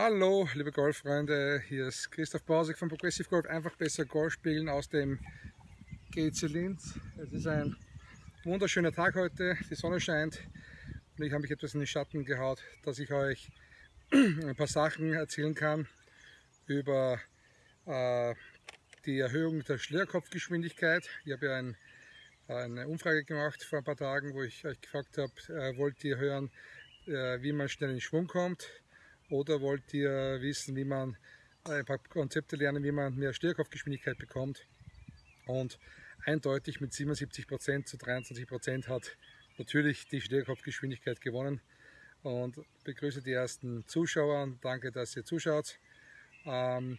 Hallo, liebe Golffreunde, hier ist Christoph Bausig von Progressive Golf. Einfach besser Golf spielen aus dem GC Linz. Es ist ein wunderschöner Tag heute, die Sonne scheint und ich habe mich etwas in den Schatten gehaut, dass ich euch ein paar Sachen erzählen kann über äh, die Erhöhung der Schlierkopfgeschwindigkeit. Ich habe ja ein, eine Umfrage gemacht vor ein paar Tagen, wo ich euch gefragt habe, äh, wollt ihr hören, äh, wie man schnell in Schwung kommt? Oder wollt ihr wissen, wie man ein paar Konzepte lernen, wie man mehr Stierkopfgeschwindigkeit bekommt? Und eindeutig mit 77% zu 23% hat natürlich die Stierkopfgeschwindigkeit gewonnen. Und begrüße die ersten Zuschauer und danke, dass ihr zuschaut. Ähm,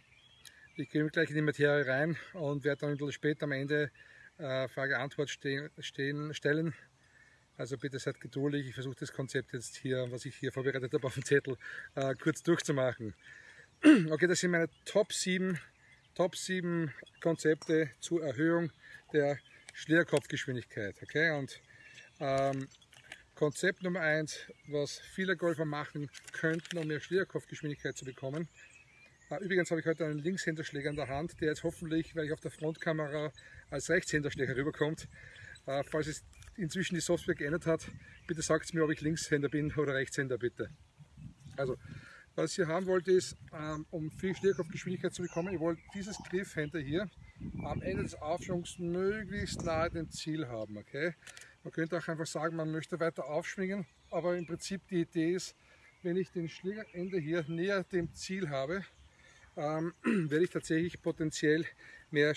ich gehe gleich in die Materie rein und werde dann ein bisschen später am Ende äh, Frage-Antwort stehen, stellen also bitte seid geduldig, ich versuche das Konzept jetzt hier, was ich hier vorbereitet habe auf dem Zettel, äh, kurz durchzumachen. Okay, das sind meine Top 7, Top 7 Konzepte zur Erhöhung der Schlierkopfgeschwindigkeit. Okay, und ähm, Konzept Nummer 1, was viele Golfer machen könnten, um mehr Schlierkopfgeschwindigkeit zu bekommen. Äh, übrigens habe ich heute einen Linkshänderschläger in der Hand, der jetzt hoffentlich, weil ich auf der Frontkamera als Rechtshänderschläger rüberkommt, äh, falls es inzwischen die Software geändert hat, bitte sagt mir, ob ich Linkshänder bin oder Rechtshänder bitte. Also, was ich hier haben wollte ist, ähm, um viel Stärkopfgeschwindigkeit zu bekommen, ich wollte dieses Griffhänder hier am Ende des Aufschwungs möglichst nahe dem Ziel haben. Okay? Man könnte auch einfach sagen, man möchte weiter aufschwingen, aber im Prinzip die Idee ist, wenn ich den Schlägerende hier näher dem Ziel habe, ähm, werde ich tatsächlich potenziell mehr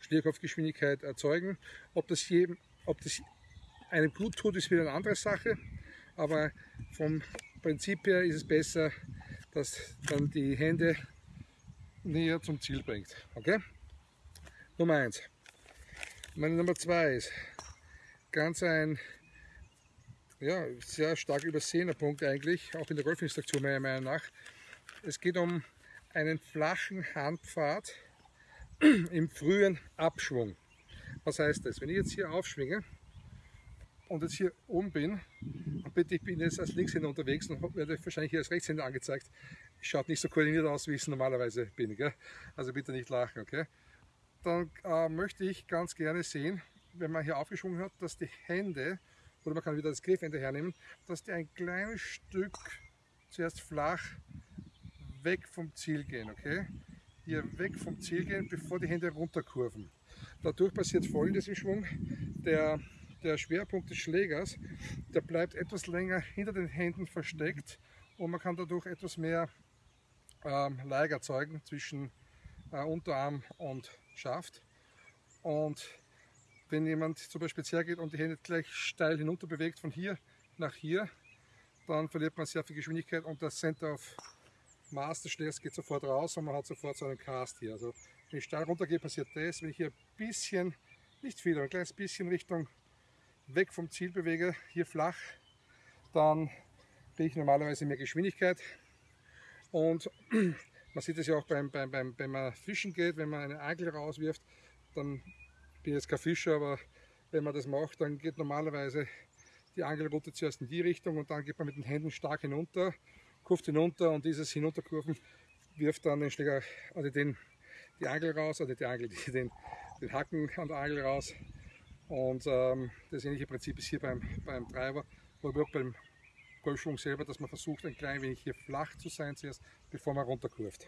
Schlierkopfgeschwindigkeit erzeugen. Ob das jedem ob das einem gut tut, ist wieder eine andere Sache. Aber vom Prinzip her ist es besser, dass dann die Hände näher zum Ziel bringt. Okay? Nummer eins. Meine Nummer zwei ist ganz ein ja, sehr stark übersehener Punkt eigentlich, auch in der Golfinstruktion meiner Meinung nach. Es geht um einen flachen Handpfad im frühen Abschwung. Was heißt das? Wenn ich jetzt hier aufschwinge und jetzt hier oben bin, und bitte, ich bin jetzt als Linkshänder unterwegs und werde wahrscheinlich hier als Rechtshänder angezeigt. Schaut nicht so koordiniert aus, wie ich es normalerweise bin. Gell? Also bitte nicht lachen, okay? Dann äh, möchte ich ganz gerne sehen, wenn man hier aufgeschwungen hat, dass die Hände, oder man kann wieder das Griffende hernehmen, dass die ein kleines Stück zuerst flach weg vom Ziel gehen, okay? Hier weg vom Ziel gehen, bevor die Hände runterkurven. Dadurch passiert folgendes im Schwung. Der, der Schwerpunkt des Schlägers, der bleibt etwas länger hinter den Händen versteckt und man kann dadurch etwas mehr ähm, Lag erzeugen zwischen äh, Unterarm und Schaft. Und wenn jemand zum Beispiel hergeht und die Hände gleich steil hinunter bewegt, von hier nach hier, dann verliert man sehr viel Geschwindigkeit und das Center of Mass des Schlägers geht sofort raus und man hat sofort so einen Cast hier. Also wenn ich steil runtergehe, passiert das. Wenn ich hier ein bisschen, nicht viel, aber ein kleines bisschen Richtung weg vom Ziel bewege, hier flach, dann kriege ich normalerweise mehr Geschwindigkeit. Und man sieht es ja auch beim, beim, beim, wenn man fischen geht, wenn man eine Angel rauswirft, dann bin ich jetzt kein Fischer, aber wenn man das macht, dann geht normalerweise die Angelroute zuerst in die Richtung und dann geht man mit den Händen stark hinunter, kurft hinunter und dieses Hinunterkurven wirft dann den Schläger, also den die Angel raus, oder die Angel, die, den, den Haken an der Angel raus. Und ähm, das ähnliche Prinzip ist hier beim, beim Treiber, aber auch beim Golfschwung selber, dass man versucht ein klein wenig hier flach zu sein zuerst, bevor man runterkurft.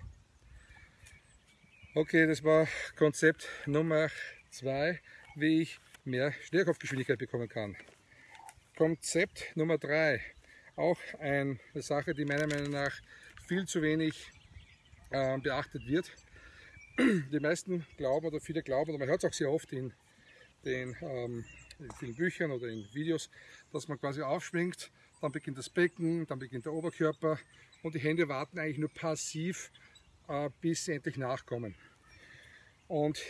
Okay, das war Konzept Nummer 2, wie ich mehr Schnellkopfgeschwindigkeit bekommen kann. Konzept Nummer 3, auch eine Sache, die meiner Meinung nach viel zu wenig äh, beachtet wird die meisten glauben oder viele glauben, und man hört es auch sehr oft in den ähm, in vielen Büchern oder in Videos, dass man quasi aufschwingt, dann beginnt das Becken, dann beginnt der Oberkörper und die Hände warten eigentlich nur passiv, äh, bis sie endlich nachkommen. Und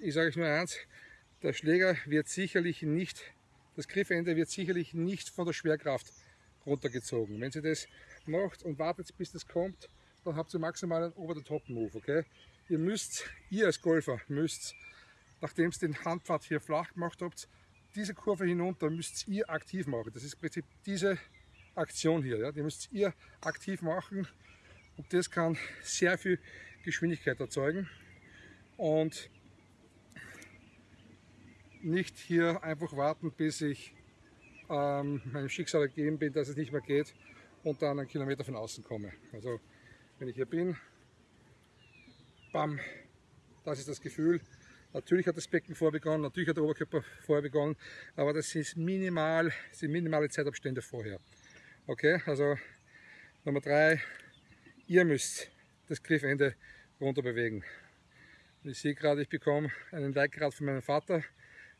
ich sage euch nur eins, der Schläger wird sicherlich nicht, das Griffende wird sicherlich nicht von der Schwerkraft runtergezogen. Wenn sie das macht und wartet, bis das kommt, dann habt ihr maximal einen Over-the-Top-Move, okay? Ihr müsst, ihr als Golfer müsst, nachdem ihr den Handpfad hier flach gemacht habt, diese Kurve hinunter müsst ihr aktiv machen. Das ist im Prinzip diese Aktion hier. Ja? Die müsst ihr aktiv machen Und das kann sehr viel Geschwindigkeit erzeugen. Und nicht hier einfach warten, bis ich ähm, meinem Schicksal ergeben bin, dass es nicht mehr geht und dann einen Kilometer von außen komme. Also wenn ich hier bin, bam, das ist das Gefühl. Natürlich hat das Becken vorbegonnen, natürlich hat der Oberkörper vorher begonnen, aber das ist minimal, sind minimale Zeitabstände vorher. Okay, also Nummer drei, ihr müsst das Griffende runter bewegen. Ich sehe gerade, ich bekomme einen Like gerade von meinem Vater.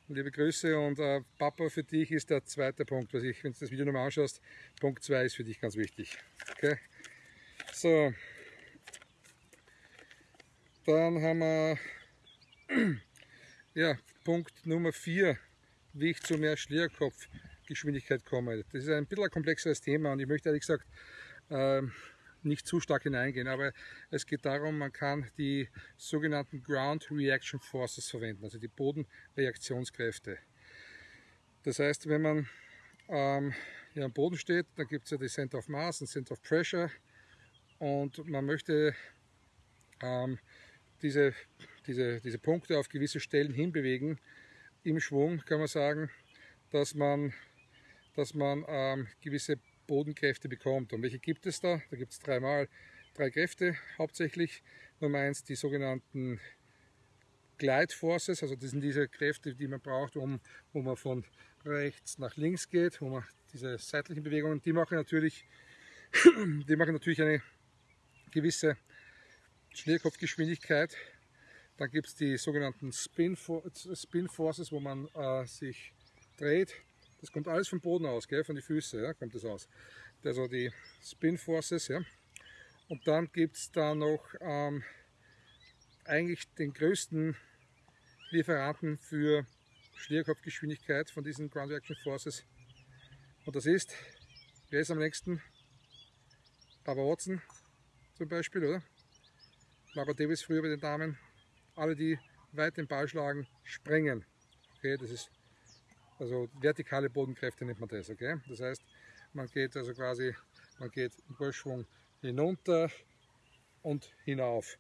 Liebe Grüße und äh, Papa, für dich ist der zweite Punkt, was ich, wenn du das Video nochmal anschaust, Punkt 2 ist für dich ganz wichtig. Okay? So. Dann haben wir ja, Punkt Nummer 4, wie ich zu mehr Schlierkopfgeschwindigkeit komme. Das ist ein bisschen ein komplexeres Thema und ich möchte ehrlich gesagt ähm, nicht zu stark hineingehen, aber es geht darum, man kann die sogenannten Ground Reaction Forces verwenden, also die Bodenreaktionskräfte. Das heißt, wenn man ähm, hier am Boden steht, dann gibt es ja die Center of Mass und Center of Pressure und man möchte ähm, diese, diese, diese Punkte auf gewisse Stellen hinbewegen. Im Schwung kann man sagen, dass man, dass man ähm, gewisse Bodenkräfte bekommt. Und welche gibt es da? Da gibt es dreimal drei Kräfte hauptsächlich. Nummer eins die sogenannten Glide Forces, also das sind diese Kräfte, die man braucht, um, wo man von rechts nach links geht, wo man diese seitlichen Bewegungen, die machen natürlich, die machen natürlich eine gewisse Schnellkopfgeschwindigkeit. Dann gibt es die sogenannten Spin, Spin Forces, wo man äh, sich dreht das kommt alles vom Boden aus, gell, von den Füßen ja, kommt das aus. Also die Spin Forces. Ja. Und dann gibt es da noch ähm, eigentlich den größten Lieferanten für Schlierkopfgeschwindigkeit von diesen Ground Reaction Forces. Und das ist, wer ist am längsten? Barbara Watson zum Beispiel, oder? Barbara Davis früher bei den Damen. Alle, die weit den Ball schlagen, sprengen. Okay, das ist also vertikale Bodenkräfte nennt man das, okay? Das heißt, man geht also quasi, man geht im Golfschwung hinunter und hinauf.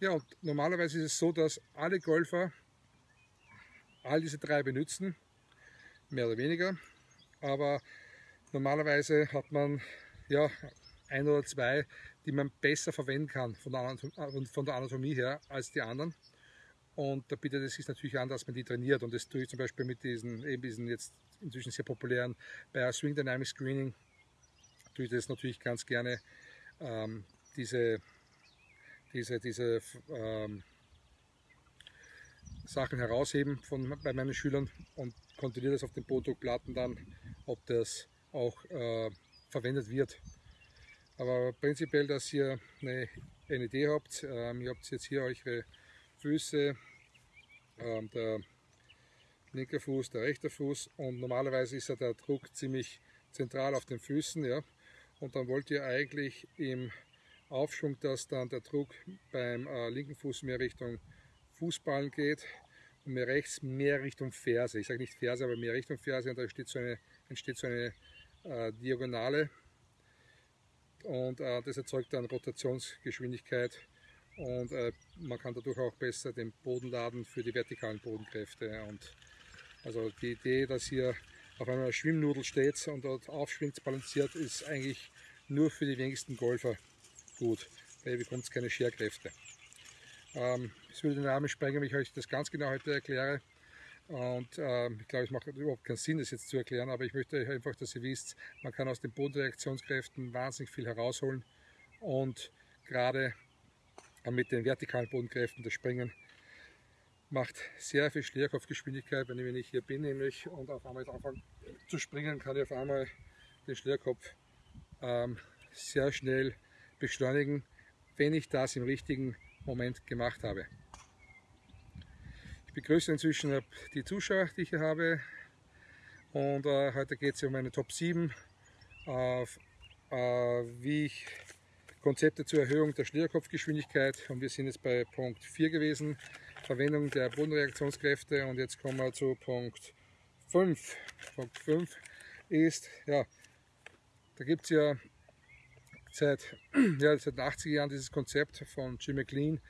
Ja, und normalerweise ist es so, dass alle Golfer all diese drei benutzen, mehr oder weniger. Aber normalerweise hat man ja ein oder zwei, die man besser verwenden kann von der Anatomie her als die anderen. Und da bietet es sich natürlich an, dass man die trainiert. Und das tue ich zum Beispiel mit diesen, eben diesen jetzt inzwischen sehr populären bei Swing Dynamic Screening, tue ich das natürlich ganz gerne, ähm, diese, diese, diese ähm, Sachen herausheben von, bei meinen Schülern und kontrolliere das auf den Bodendruckplatten dann, ob das auch äh, verwendet wird. Aber prinzipiell, dass ihr eine, Idee habt, ähm, ihr habt jetzt hier eure Füße, ähm, der linke Fuß, der rechte Fuß und normalerweise ist ja der Druck ziemlich zentral auf den Füßen. Ja? Und dann wollt ihr eigentlich im Aufschwung, dass dann der Druck beim äh, linken Fuß mehr Richtung Fußballen geht und mehr rechts mehr Richtung Ferse. Ich sage nicht Ferse, aber mehr Richtung Ferse und da entsteht so eine, entsteht so eine äh, Diagonale und äh, das erzeugt dann Rotationsgeschwindigkeit und äh, man kann dadurch auch besser den Boden laden für die vertikalen Bodenkräfte. Und also die Idee, dass hier auf einer Schwimmnudel steht und dort aufschwingt, balanciert, ist eigentlich nur für die wenigsten Golfer gut, weil ihr bekommt keine Scherkräfte. Ähm, es würde den Rahmen sprengen, wenn ich euch das ganz genau heute erkläre. Und ähm, ich glaube, es macht überhaupt keinen Sinn, das jetzt zu erklären, aber ich möchte einfach, dass ihr wisst, man kann aus den Bodenreaktionskräften wahnsinnig viel herausholen und gerade mit den vertikalen Bodenkräften das Springen macht sehr viel Schlierkopfgeschwindigkeit. Wenn ich hier bin nämlich und auf einmal anfange zu springen, kann ich auf einmal den Schlierkopf ähm, sehr schnell beschleunigen, wenn ich das im richtigen Moment gemacht habe. Ich begrüße inzwischen die Zuschauer, die ich hier habe. Und äh, heute geht es um meine Top 7, äh, äh, wie ich Konzepte zur Erhöhung der Schnürkopfgeschwindigkeit und wir sind jetzt bei Punkt 4 gewesen, Verwendung der Bodenreaktionskräfte und jetzt kommen wir zu Punkt 5. Punkt 5 ist, ja, da gibt es ja seit, ja, seit den 80er Jahren dieses Konzept von Jim McLean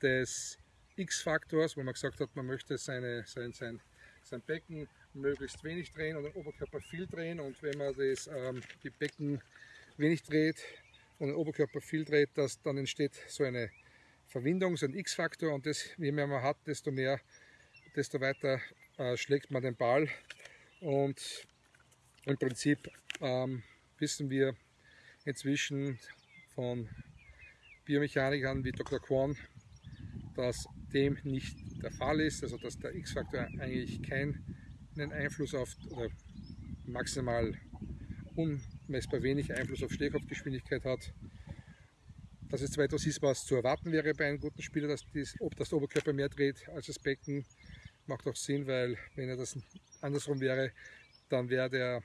des X-Faktors, wo man gesagt hat, man möchte seine, sein, sein, sein Becken möglichst wenig drehen und den Oberkörper viel drehen. Und wenn man das, ähm, die Becken wenig dreht und den Oberkörper viel dreht, das, dann entsteht so eine Verwindung, so ein X-Faktor. Und das, je mehr man hat, desto mehr, desto weiter äh, schlägt man den Ball. Und im Prinzip ähm, wissen wir inzwischen von Biomechanikern wie Dr. Kwon, dass dem nicht der Fall ist, also dass der X-Faktor eigentlich keinen Einfluss auf oder maximal unmessbar wenig Einfluss auf Stehkopfgeschwindigkeit hat. Dass es zwar etwas ist, was zu erwarten wäre bei einem guten Spieler, dass dies, ob das Oberkörper mehr dreht als das Becken, macht auch Sinn, weil wenn er das andersrum wäre, dann wäre der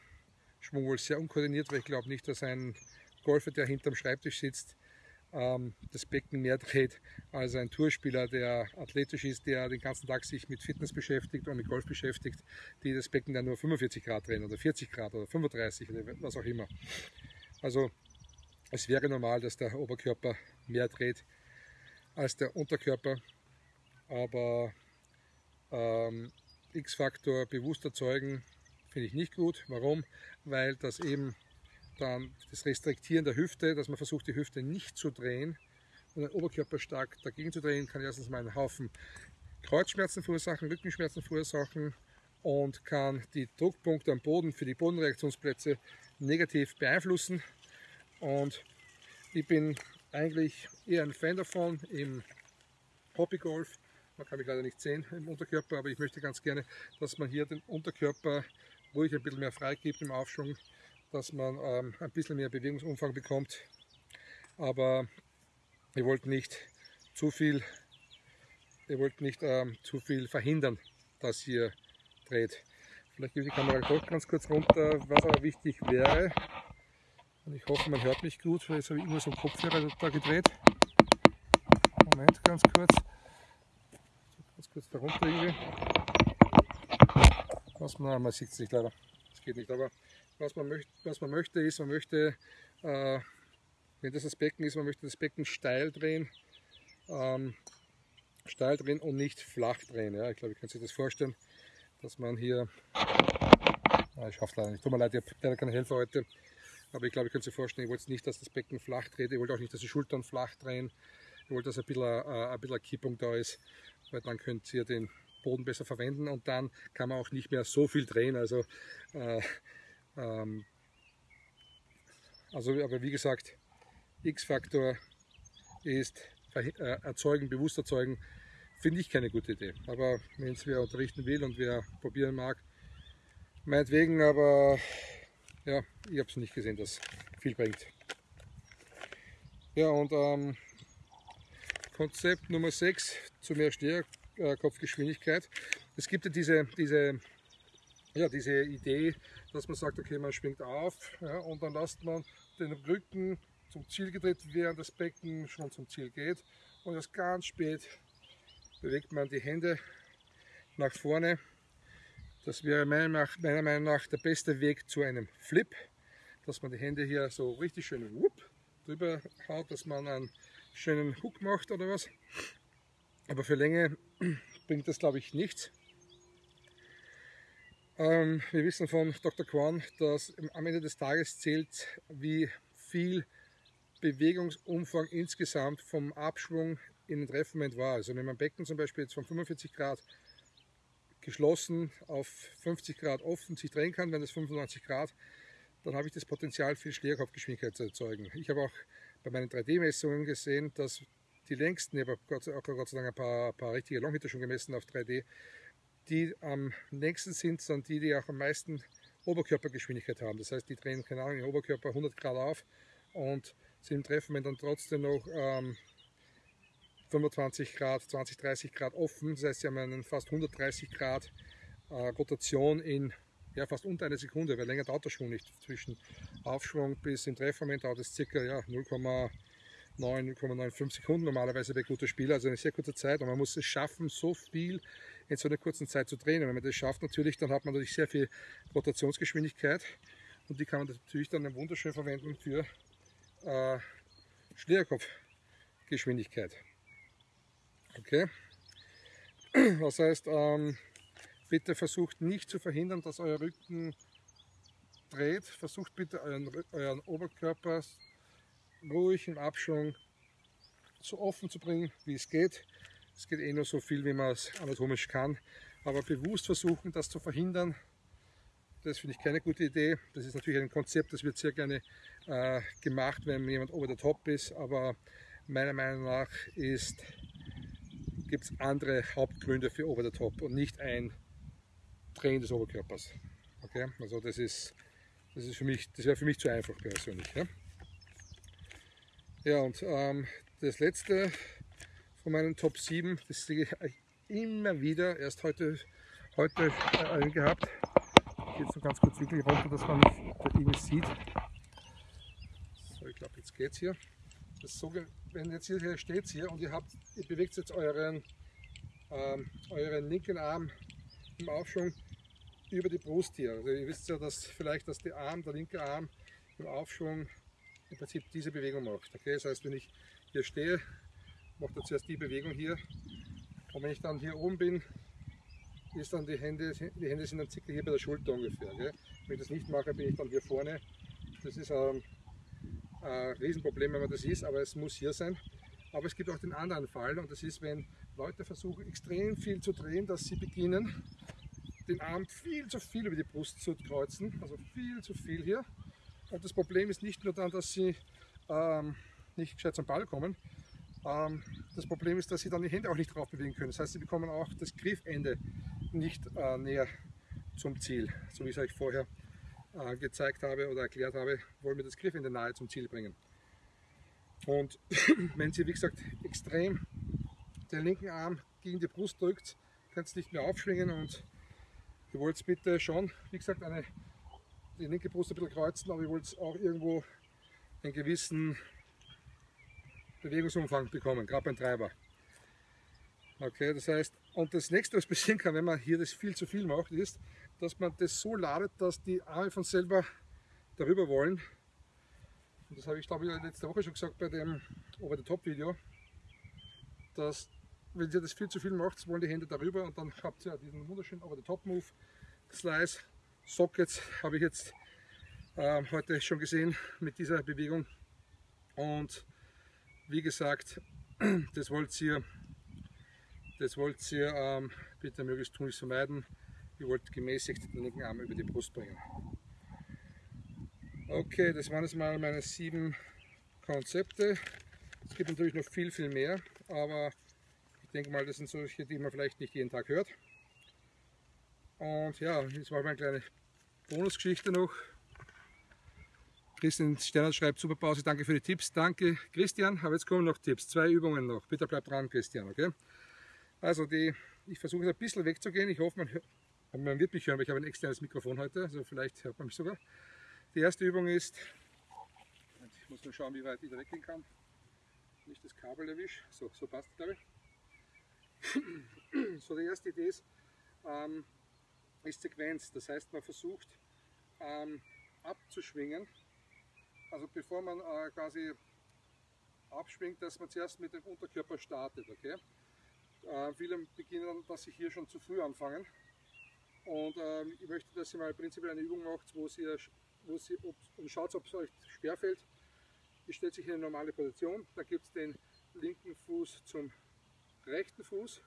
Schwung wohl sehr unkoordiniert, weil ich glaube nicht, dass ein Golfer, der hinterm Schreibtisch sitzt, das Becken mehr dreht als ein Tourspieler, der athletisch ist, der den ganzen Tag sich mit Fitness beschäftigt oder mit Golf beschäftigt, die das Becken dann nur 45 Grad drehen oder 40 Grad oder 35 oder was auch immer. Also es wäre normal, dass der Oberkörper mehr dreht als der Unterkörper, aber ähm, X-Faktor bewusst erzeugen finde ich nicht gut. Warum? Weil das eben dann das Restriktieren der Hüfte, dass man versucht, die Hüfte nicht zu drehen und den Oberkörper stark dagegen zu drehen, kann erstens mal einen Haufen Kreuzschmerzen verursachen, Rückenschmerzen verursachen und kann die Druckpunkte am Boden für die Bodenreaktionsplätze negativ beeinflussen. Und ich bin eigentlich eher ein Fan davon im Hobbygolf. Man kann mich leider nicht sehen im Unterkörper, aber ich möchte ganz gerne, dass man hier den Unterkörper ruhig ein bisschen mehr freigibt im Aufschwung, dass man ähm, ein bisschen mehr Bewegungsumfang bekommt. Aber ihr wollt nicht zu viel, ihr wollt nicht ähm, zu viel verhindern, dass ihr dreht. Vielleicht gebe ich die Kamera doch ganz kurz runter, was aber wichtig wäre. Und ich hoffe, man hört mich gut, weil jetzt habe ich immer so einen Kopfhörer da gedreht. Moment, ganz kurz. Ganz kurz da runter irgendwie. Was man, man sieht es nicht leider, das geht nicht, aber was man, möcht, was man möchte ist, man möchte, äh, wenn das das Becken ist, man möchte das Becken steil drehen, ähm, steil drehen und nicht flach drehen. Ja. Ich glaube, ich kann sich das vorstellen, dass man hier, ah, ich schaffe leider nicht, tut mir leid, ich habe leider keine Helfer heute, aber ich glaube, ich kann sich vorstellen, ich wollte nicht, dass das Becken flach dreht, ich wollte auch nicht, dass die Schultern flach drehen, ich wollte, dass ein bisschen, äh, ein bisschen Kippung da ist, weil dann könnt ihr den Boden besser verwenden und dann kann man auch nicht mehr so viel drehen. Also, äh, ähm, also aber wie gesagt, X-Faktor ist äh, erzeugen, bewusst erzeugen, finde ich keine gute Idee. Aber wenn es wer unterrichten will und wer probieren mag, meinetwegen, aber ja, ich habe es nicht gesehen, dass viel bringt. Ja, und ähm, Konzept Nummer 6 zu mehr Stärke äh. Es gibt ja diese, diese, ja, diese Idee, dass man sagt, okay, man schwingt auf ja, und dann lässt man den Rücken zum Ziel gedreht, während das Becken schon zum Ziel geht. Und erst ganz spät bewegt man die Hände nach vorne. Das wäre meiner Meinung nach der beste Weg zu einem Flip, dass man die Hände hier so richtig schön whoop, drüber haut, dass man einen schönen Hook macht oder was. Aber für Länge bringt das, glaube ich, nichts. Ähm, wir wissen von Dr. Kwan, dass am Ende des Tages zählt, wie viel Bewegungsumfang insgesamt vom Abschwung in den Treffmoment war. Also wenn man Becken zum Beispiel jetzt von 45 Grad geschlossen auf 50 Grad offen sich drehen kann, wenn das 95 Grad, dann habe ich das Potenzial, viel Schlägerkopfgeschwindigkeit zu erzeugen. Ich habe auch bei meinen 3D-Messungen gesehen, dass die längsten, ich habe auch Gott sei Dank ein paar, paar richtige Longhitter schon gemessen auf 3D, die am längsten sind, sind die, die auch am meisten Oberkörpergeschwindigkeit haben. Das heißt, die drehen, keine Ahnung, den Oberkörper 100 Grad auf und sind im Treffen, dann trotzdem noch ähm, 25 Grad, 20, 30 Grad offen. Das heißt, sie haben einen fast 130 Grad äh, Rotation in ja, fast unter einer Sekunde, weil länger dauert der Schwung nicht. Zwischen Aufschwung bis im Treffmoment dauert es circa ja, 0,5 9,95 Sekunden normalerweise bei guter Spieler, also eine sehr kurze Zeit. Und man muss es schaffen, so viel in so einer kurzen Zeit zu drehen. Und wenn man das schafft, natürlich, dann hat man natürlich sehr viel Rotationsgeschwindigkeit. Und die kann man natürlich dann wunderschön verwenden für äh, Schnierkopfgeschwindigkeit. Okay? Das heißt, ähm, bitte versucht nicht zu verhindern, dass euer Rücken dreht. Versucht bitte euren, euren Oberkörper ruhig im Abschwung so offen zu bringen, wie es geht. Es geht eh nur so viel, wie man es anatomisch kann. Aber bewusst versuchen, das zu verhindern, das finde ich keine gute Idee. Das ist natürlich ein Konzept, das wird sehr gerne äh, gemacht, wenn jemand over the top ist. Aber meiner Meinung nach gibt es andere Hauptgründe für over the top und nicht ein Drehen des Oberkörpers. Okay? Also das ist, das ist für mich, das wäre für mich zu einfach persönlich. Ja, ja und ähm, das letzte von meinen Top 7, das sehe ich immer wieder, erst heute, heute äh, gehabt. Ich gehe jetzt noch ganz kurz wirklich runter, dass man mich sieht. So, ich glaube, jetzt geht es hier. So, wenn jetzt hier steht hier und ihr habt, ihr bewegt jetzt euren, ähm, euren linken Arm im Aufschwung über die Brust hier. Also ihr wisst ja, dass vielleicht, dass der Arm, der linke Arm im Aufschwung im Prinzip diese Bewegung macht. Okay? Das heißt, wenn ich hier stehe, macht er zuerst die Bewegung hier. Und wenn ich dann hier oben bin, ist dann die Hände, die Hände sind dann circa hier bei der Schulter ungefähr. Gell? Wenn ich das nicht mache, bin ich dann hier vorne. Das ist ein, ein Riesenproblem, wenn man das ist, aber es muss hier sein. Aber es gibt auch den anderen Fall und das ist, wenn Leute versuchen extrem viel zu drehen, dass sie beginnen, den Arm viel zu viel über die Brust zu kreuzen, also viel zu viel hier. Und das Problem ist nicht nur dann, dass sie ähm, nicht gescheit zum Ball kommen. Ähm, das Problem ist, dass sie dann die Hände auch nicht drauf bewegen können. Das heißt, sie bekommen auch das Griffende nicht äh, näher zum Ziel. So wie ich es euch vorher äh, gezeigt habe oder erklärt habe, wollen wir das Griffende nahe zum Ziel bringen. Und wenn sie, wie gesagt, extrem den linken Arm gegen die Brust drückt, könnt ihr nicht mehr aufschwingen und ihr wollt bitte schon, wie gesagt, eine, die linke Brust ein bisschen kreuzen, aber ihr wollt auch irgendwo einen gewissen Bewegungsumfang bekommen, gerade beim Treiber. Okay, das heißt, und das nächste, was passieren kann, wenn man hier das viel zu viel macht, ist, dass man das so ladet, dass die Arme von selber darüber wollen. Und das habe ich, glaube ich, letzte Woche schon gesagt bei dem Over-the-Top-Video, dass wenn ihr das viel zu viel macht, wollen die Hände darüber und dann habt ihr diesen wunderschönen Over-the-Top-Move, Slice, Sockets habe ich jetzt äh, heute schon gesehen mit dieser Bewegung und wie gesagt, das wollt ihr, das wollt ihr ähm, bitte möglichst tunlichst vermeiden. Ihr wollt gemäßigt den linken Arm über die Brust bringen. Okay, das waren jetzt mal meine sieben Konzepte. Es gibt natürlich noch viel, viel mehr, aber ich denke mal, das sind solche, die man vielleicht nicht jeden Tag hört. Und ja, jetzt mal eine kleine Bonusgeschichte noch. Christian Sterner schreibt, super Pause, danke für die Tipps. Danke Christian, aber jetzt kommen noch Tipps, zwei Übungen noch. Bitte bleib dran Christian, okay? Also die, ich versuche ein bisschen wegzugehen, ich hoffe man, man wird mich hören, weil ich habe ein externes Mikrofon heute, also vielleicht hört man mich sogar. Die erste Übung ist, ich muss mal schauen wie weit ich da weggehen kann, nicht das Kabel erwische, so, so passt glaube ich. so die erste Idee ist, ähm, ist Sequenz, das heißt man versucht ähm, abzuschwingen also bevor man äh, quasi abschwingt, dass man zuerst mit dem Unterkörper startet. Okay? Äh, viele beginnen, dass sie hier schon zu früh anfangen. Und ähm, ich möchte, dass ihr mal prinzipiell eine Übung macht, wo ihr, wo sie, ob, und schaut, ob es euch schwerfällt. Ihr stellt sich in eine normale Position, da gibt es den linken Fuß zum rechten Fuß.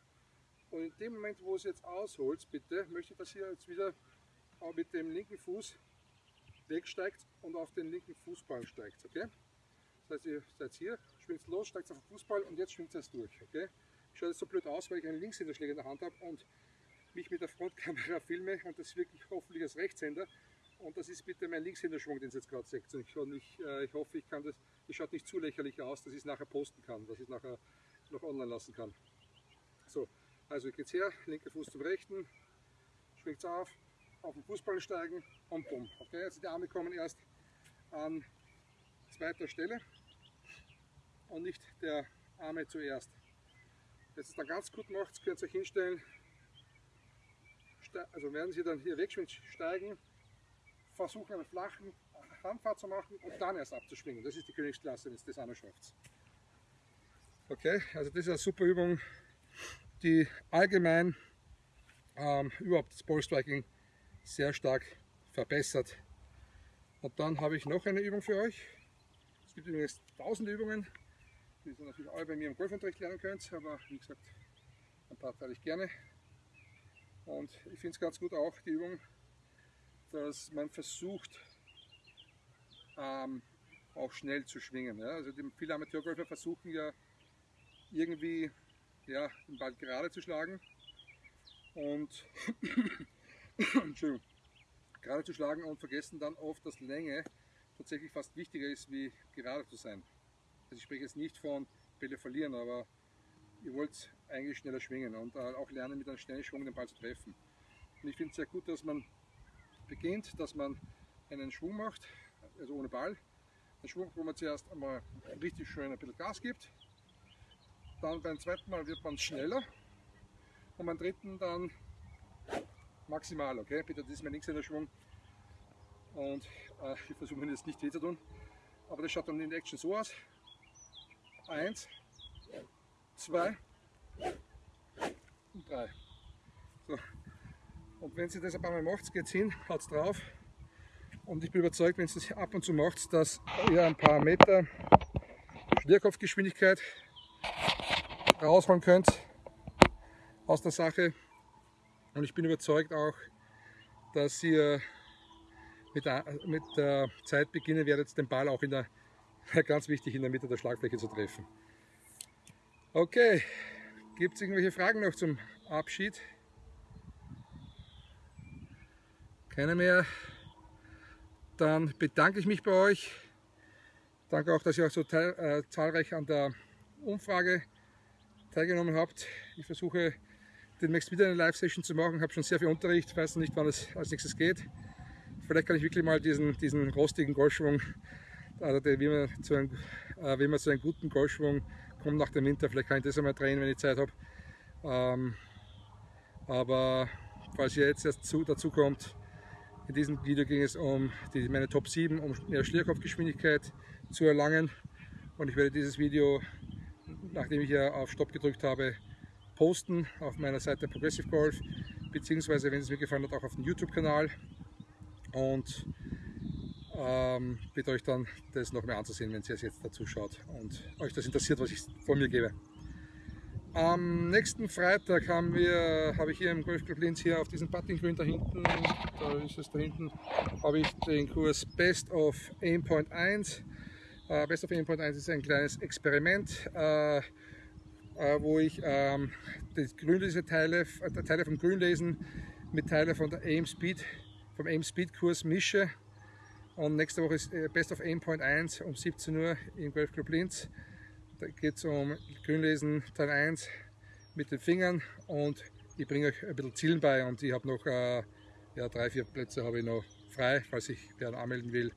Und in dem Moment, wo ihr jetzt ausholt, bitte, möchte ich, dass ihr jetzt wieder mit dem linken Fuß wegsteigt und auf den linken Fußball steigt. Okay? Das heißt, ihr seid hier, schwingt los, steigt auf den Fußball und jetzt schwingt es durch. Okay? Schaut jetzt so blöd aus, weil ich einen Linkshänderschläger in der Hand habe und mich mit der Frontkamera filme und das wirklich hoffentlich als Rechtshänder. Und das ist bitte mein Linkshänderschwung, den ihr jetzt gerade seht. Und ich, ich, äh, ich hoffe, ich kann das, das schaut nicht zu lächerlich aus, dass ich es nachher posten kann, dass ich es nachher noch online lassen kann. So, also geht's her, linker Fuß zum rechten, schwingt es auf, auf den Fußball steigen und bumm. Okay, also die Arme kommen erst an zweiter Stelle und nicht der Arme zuerst. Ihr es dann ganz gut macht, könnt ihr euch hinstellen, also werden sie dann hier wegschwimmen, steigen, versuchen einen flachen Handfahrt zu machen und dann erst abzuschwingen. Das ist die Königsklasse, wenn es das auch noch schafft. Okay, also das ist eine super Übung, die allgemein ähm, überhaupt das Ballstriking sehr stark verbessert. Und dann habe ich noch eine Übung für euch. Es gibt übrigens tausend Übungen, die ihr natürlich alle bei mir im Golfunterricht lernen könnt, aber wie gesagt, ein paar teile ich gerne. Und ich finde es ganz gut auch die Übung, dass man versucht, ähm, auch schnell zu schwingen. Ja? Also die, viele Amateurgolfer versuchen ja irgendwie ja, den Ball gerade zu schlagen und gerade zu schlagen und vergessen dann oft, dass Länge tatsächlich fast wichtiger ist, wie gerade zu sein. Also ich spreche jetzt nicht von Bälle verlieren, aber ihr wollt eigentlich schneller schwingen und äh, auch lernen, mit einem schnellen Schwung den Ball zu treffen. Und ich finde es sehr gut, dass man beginnt, dass man einen Schwung macht, also ohne Ball. Ein Schwung, wo man zuerst einmal richtig schön ein bisschen Gas gibt. Dann beim zweiten Mal wird man schneller und beim dritten dann maximal, okay? Bitte, das ist mein linkshänder Schwung und äh, ich versuche mir jetzt nicht weh zu tun, aber das schaut dann in Action so aus. Eins, zwei und drei. So. Und wenn Sie das ein paar Mal macht, geht es hin, haut es drauf. Und ich bin überzeugt, wenn Sie das ab und zu macht, dass ihr ein paar Meter Schwerkopfgeschwindigkeit rausholen könnt aus der Sache. Und ich bin überzeugt auch, dass ihr mit der, mit der Zeit beginnen werdet, den Ball auch in der, ganz wichtig, in der Mitte der Schlagfläche zu treffen. Okay, gibt es irgendwelche Fragen noch zum Abschied? Keine mehr. Dann bedanke ich mich bei euch. Danke auch, dass ihr auch so äh, zahlreich an der Umfrage teilgenommen habt. Ich versuche demnächst wieder eine Live-Session zu machen. Ich habe schon sehr viel Unterricht, weiß nicht, wann es als nächstes geht. Vielleicht kann ich wirklich mal diesen, diesen rostigen Golfschwung, also wie, man zu einem, äh, wie man zu einem guten Golfschwung kommt nach dem Winter, vielleicht kann ich das einmal drehen, wenn ich Zeit habe. Ähm, aber falls ihr jetzt erst zu, dazu kommt, in diesem Video ging es um die, meine Top 7, um mehr Schlierkopfgeschwindigkeit zu erlangen. Und ich werde dieses Video, nachdem ich ja auf Stopp gedrückt habe, posten auf meiner Seite Progressive Golf, beziehungsweise, wenn es mir gefallen hat, auch auf dem YouTube-Kanal. Und ähm, bitte euch dann das noch mehr anzusehen, wenn ihr es jetzt dazu schaut und euch das interessiert, was ich von mir gebe. Am nächsten Freitag haben wir, habe ich hier im Golfclub Linz hier auf diesem Puttinggrün da hinten, da ist es da hinten, habe ich den Kurs Best of Aimpoint 1. Uh, Best of Aimpoint 1 ist ein kleines Experiment, uh, wo ich ähm, die Grünlese-Teile äh, Teile vom Grünlesen mit Teilen von der Aim Speed, vom Aim Speed Kurs mische. Und nächste Woche ist äh, Best of Aimpoint 1 um 17 Uhr im Golfclub Linz. Da geht es um Grünlesen Teil 1 mit den Fingern und ich bringe euch ein bisschen Zielen bei und ich habe noch äh, ja, drei, vier Plätze habe ich noch frei, falls sich wer anmelden will.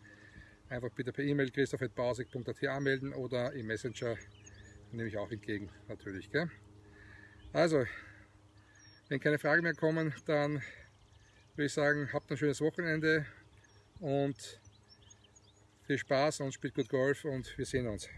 Einfach bitte per E-Mail christoph.bausig.at anmelden oder im Messenger nehme ich auch entgegen natürlich. Gell? Also, wenn keine Fragen mehr kommen, dann würde ich sagen, habt ein schönes Wochenende und viel Spaß und spielt gut Golf und wir sehen uns.